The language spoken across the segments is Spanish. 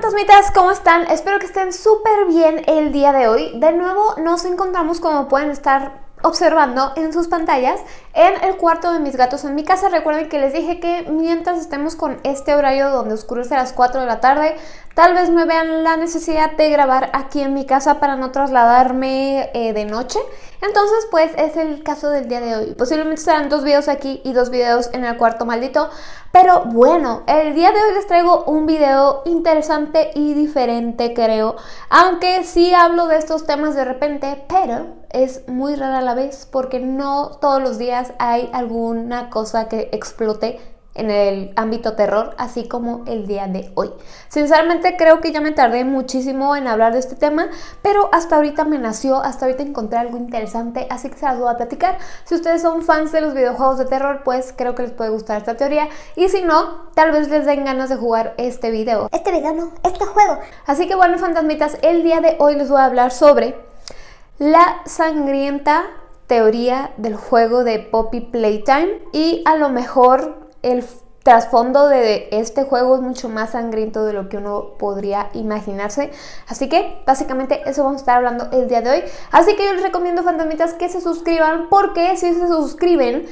fantasmitas, ¿cómo están? Espero que estén súper bien el día de hoy. De nuevo nos encontramos como pueden estar observando en sus pantallas en el cuarto de mis gatos en mi casa. Recuerden que les dije que mientras estemos con este horario donde oscurece a las 4 de la tarde, tal vez me vean la necesidad de grabar aquí en mi casa para no trasladarme eh, de noche. Entonces, pues es el caso del día de hoy. Posiblemente serán dos videos aquí y dos videos en el cuarto maldito. Pero bueno, el día de hoy les traigo un video interesante y diferente, creo. Aunque sí hablo de estos temas de repente, pero es muy rara la vez porque no todos los días hay alguna cosa que explote en el ámbito terror, así como el día de hoy. Sinceramente creo que ya me tardé muchísimo en hablar de este tema, pero hasta ahorita me nació, hasta ahorita encontré algo interesante, así que se las voy a platicar. Si ustedes son fans de los videojuegos de terror, pues creo que les puede gustar esta teoría, y si no, tal vez les den ganas de jugar este video. Este video no, este juego. Así que bueno, fantasmitas, el día de hoy les voy a hablar sobre la sangrienta teoría del juego de Poppy Playtime y a lo mejor el trasfondo de este juego es mucho más sangriento de lo que uno podría imaginarse. Así que básicamente eso vamos a estar hablando el día de hoy. Así que yo les recomiendo fantasmitas que se suscriban porque si se suscriben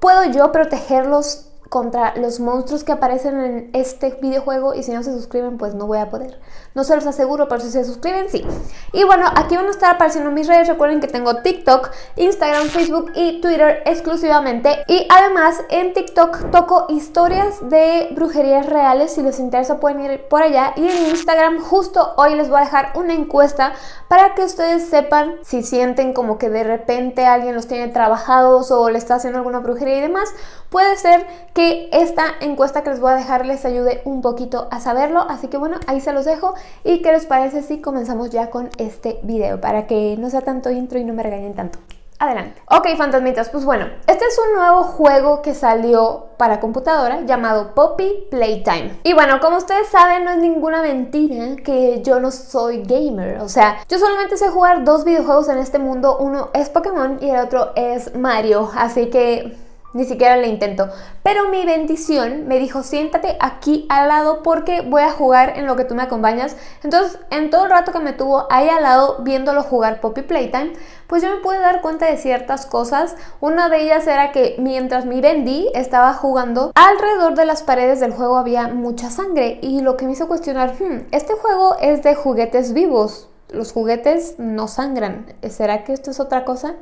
puedo yo protegerlos contra los monstruos que aparecen en este videojuego y si no se suscriben pues no voy a poder. No se los aseguro, pero si se suscriben sí. Y bueno, aquí van a estar apareciendo mis redes. Recuerden que tengo TikTok, Instagram, Facebook y Twitter exclusivamente. Y además en TikTok toco historias de brujerías reales. Si les interesa pueden ir por allá. Y en Instagram justo hoy les voy a dejar una encuesta para que ustedes sepan si sienten como que de repente alguien los tiene trabajados o le está haciendo alguna brujería y demás. Puede ser que esta encuesta que les voy a dejar les ayude un poquito a saberlo. Así que bueno, ahí se los dejo. ¿Y qué les parece si comenzamos ya con este video? Para que no sea tanto intro y no me regañen tanto. Adelante. Ok, fantasmitas, pues bueno, este es un nuevo juego que salió para computadora llamado Poppy Playtime. Y bueno, como ustedes saben, no es ninguna mentira que yo no soy gamer. O sea, yo solamente sé jugar dos videojuegos en este mundo. Uno es Pokémon y el otro es Mario. Así que ni siquiera le intento. Pero mi bendición me dijo, siéntate aquí al lado porque voy a jugar en lo que tú me acompañas. Entonces, en todo el rato que me tuvo ahí al lado viéndolo jugar Poppy Playtime, pues yo me pude dar cuenta de ciertas cosas. Una de ellas era que mientras mi Bendy estaba jugando, alrededor de las paredes del juego había mucha sangre. Y lo que me hizo cuestionar, hmm, este juego es de juguetes vivos. Los juguetes no sangran. ¿Será que esto es otra cosa?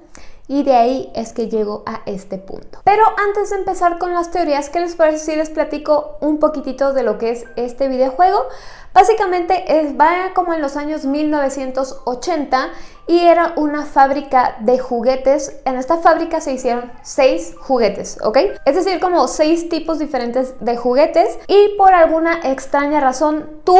Y de ahí es que llego a este punto. Pero antes de empezar con las teorías, ¿qué les parece si les platico un poquitito de lo que es este videojuego? Básicamente es, va como en los años 1980 y era una fábrica de juguetes. En esta fábrica se hicieron seis juguetes, ¿ok? Es decir, como seis tipos diferentes de juguetes y por alguna extraña razón tú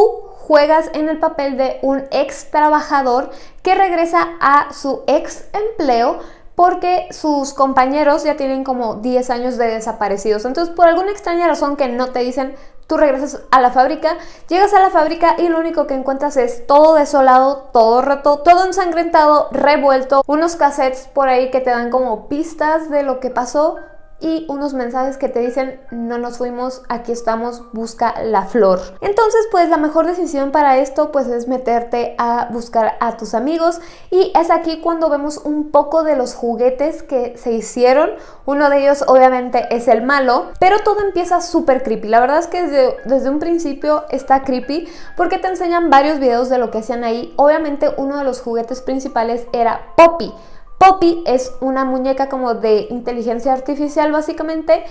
juegas en el papel de un ex trabajador que regresa a su ex empleo porque sus compañeros ya tienen como 10 años de desaparecidos. Entonces, por alguna extraña razón que no te dicen, tú regresas a la fábrica, llegas a la fábrica y lo único que encuentras es todo desolado, todo roto, todo ensangrentado, revuelto, unos cassettes por ahí que te dan como pistas de lo que pasó, y unos mensajes que te dicen no nos fuimos, aquí estamos, busca la flor. Entonces pues la mejor decisión para esto pues es meterte a buscar a tus amigos y es aquí cuando vemos un poco de los juguetes que se hicieron. Uno de ellos obviamente es el malo, pero todo empieza súper creepy. La verdad es que desde, desde un principio está creepy porque te enseñan varios videos de lo que hacían ahí. Obviamente uno de los juguetes principales era Poppy. Poppy es una muñeca como de inteligencia artificial básicamente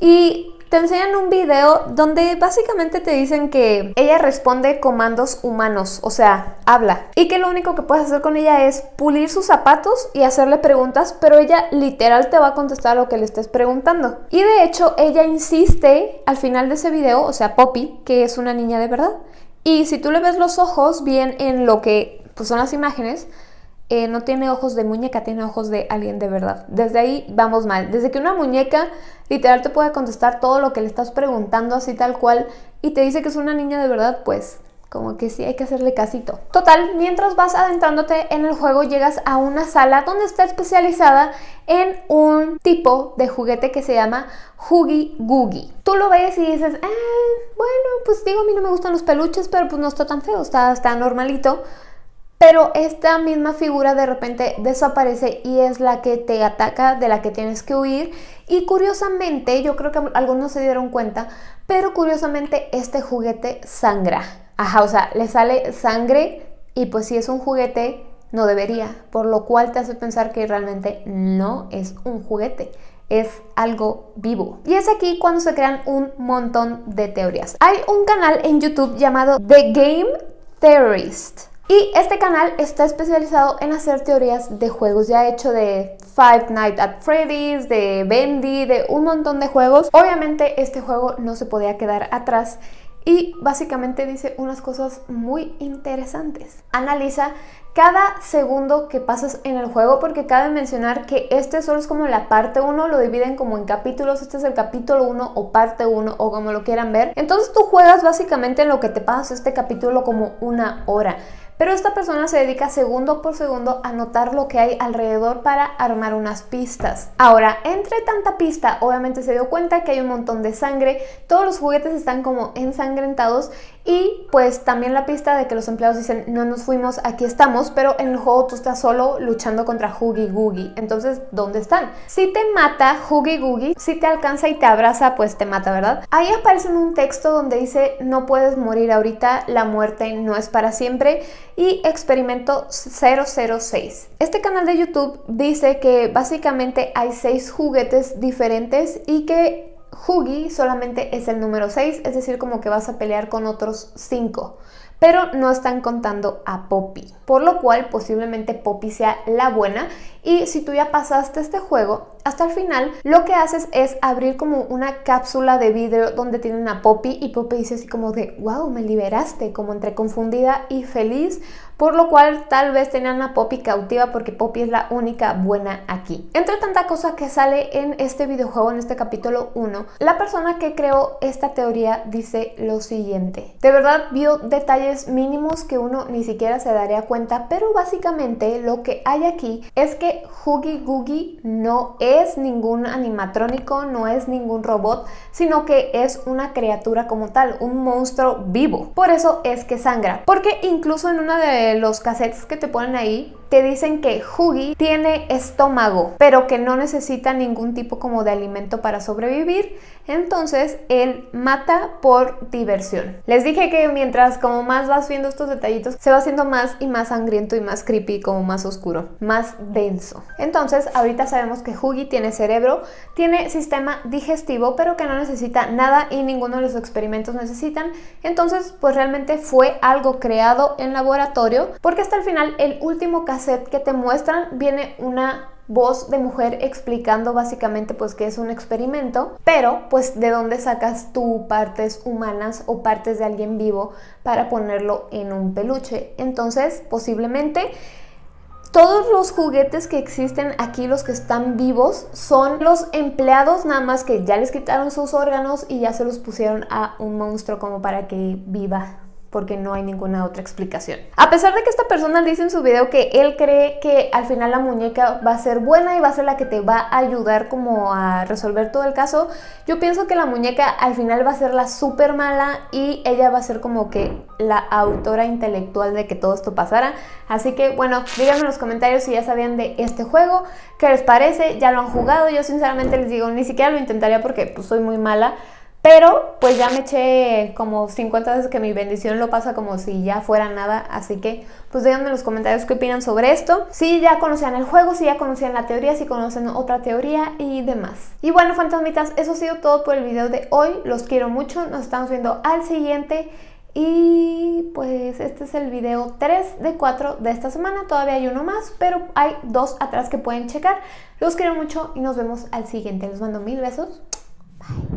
y te enseñan un video donde básicamente te dicen que ella responde comandos humanos, o sea, habla. Y que lo único que puedes hacer con ella es pulir sus zapatos y hacerle preguntas, pero ella literal te va a contestar lo que le estés preguntando. Y de hecho, ella insiste al final de ese video, o sea, Poppy, que es una niña de verdad. Y si tú le ves los ojos bien en lo que pues, son las imágenes, eh, no tiene ojos de muñeca, tiene ojos de alguien de verdad. Desde ahí vamos mal. Desde que una muñeca literal te puede contestar todo lo que le estás preguntando así tal cual y te dice que es una niña de verdad, pues como que sí hay que hacerle casito. Total, mientras vas adentrándote en el juego llegas a una sala donde está especializada en un tipo de juguete que se llama Huggy Googie. Tú lo ves y dices, eh, bueno, pues digo, a mí no me gustan los peluches, pero pues no está tan feo, está, está normalito. Pero esta misma figura de repente desaparece y es la que te ataca, de la que tienes que huir. Y curiosamente, yo creo que algunos se dieron cuenta, pero curiosamente este juguete sangra. Ajá, o sea, le sale sangre y pues si es un juguete no debería, por lo cual te hace pensar que realmente no es un juguete, es algo vivo. Y es aquí cuando se crean un montón de teorías. Hay un canal en YouTube llamado The Game Theorist y este canal está especializado en hacer teorías de juegos. Ya ha hecho de Five Nights at Freddy's, de Bendy, de un montón de juegos. Obviamente este juego no se podía quedar atrás y básicamente dice unas cosas muy interesantes. Analiza cada segundo que pasas en el juego porque cabe mencionar que este solo es como la parte 1, lo dividen como en capítulos, este es el capítulo 1 o parte 1 o como lo quieran ver. Entonces tú juegas básicamente en lo que te pasas este capítulo como una hora. Pero esta persona se dedica segundo por segundo a notar lo que hay alrededor para armar unas pistas. Ahora, entre tanta pista, obviamente se dio cuenta que hay un montón de sangre, todos los juguetes están como ensangrentados y pues también la pista de que los empleados dicen no nos fuimos, aquí estamos, pero en el juego tú estás solo luchando contra Huggy Googie. Entonces, ¿dónde están? Si te mata Huggy Googie, si te alcanza y te abraza, pues te mata, ¿verdad? Ahí aparece un texto donde dice no puedes morir ahorita, la muerte no es para siempre y experimento 006. Este canal de YouTube dice que básicamente hay seis juguetes diferentes y que Hugi solamente es el número 6, es decir, como que vas a pelear con otros 5 pero no están contando a Poppy, por lo cual posiblemente Poppy sea la buena. Y si tú ya pasaste este juego, hasta el final lo que haces es abrir como una cápsula de vidrio donde tienen a Poppy y Poppy dice así como de wow, me liberaste, como entre confundida y feliz por lo cual tal vez tenían a Poppy cautiva porque Poppy es la única buena aquí. Entre tanta cosa que sale en este videojuego, en este capítulo 1, la persona que creó esta teoría dice lo siguiente. De verdad vio detalles mínimos que uno ni siquiera se daría cuenta, pero básicamente lo que hay aquí es que Huggy Googie no es ningún animatrónico, no es ningún robot, sino que es una criatura como tal, un monstruo vivo. Por eso es que sangra, porque incluso en una de los cassettes que te ponen ahí te dicen que Huggy tiene estómago, pero que no necesita ningún tipo como de alimento para sobrevivir, entonces él mata por diversión. Les dije que mientras como más vas viendo estos detallitos, se va haciendo más y más sangriento y más creepy, como más oscuro, más denso. Entonces, ahorita sabemos que Huggy tiene cerebro, tiene sistema digestivo, pero que no necesita nada y ninguno de los experimentos necesitan. Entonces, pues realmente fue algo creado en laboratorio, porque hasta el final el último caso set que te muestran viene una voz de mujer explicando básicamente pues que es un experimento, pero pues de dónde sacas tú partes humanas o partes de alguien vivo para ponerlo en un peluche. Entonces, posiblemente todos los juguetes que existen aquí, los que están vivos, son los empleados nada más que ya les quitaron sus órganos y ya se los pusieron a un monstruo como para que viva porque no hay ninguna otra explicación. A pesar de que esta persona dice en su video que él cree que al final la muñeca va a ser buena y va a ser la que te va a ayudar como a resolver todo el caso, yo pienso que la muñeca al final va a ser la súper mala y ella va a ser como que la autora intelectual de que todo esto pasara. Así que bueno, díganme en los comentarios si ya sabían de este juego, qué les parece, ya lo han jugado, yo sinceramente les digo, ni siquiera lo intentaría porque pues soy muy mala, pero pues ya me eché como 50 veces que mi bendición lo pasa como si ya fuera nada, así que pues díganme en los comentarios qué opinan sobre esto. Si ya conocían el juego, si ya conocían la teoría, si conocen otra teoría y demás. Y bueno, fantasmitas, eso ha sido todo por el video de hoy. Los quiero mucho, nos estamos viendo al siguiente. Y pues este es el video 3 de 4 de esta semana, todavía hay uno más, pero hay dos atrás que pueden checar. Los quiero mucho y nos vemos al siguiente. Les mando mil besos. Bye.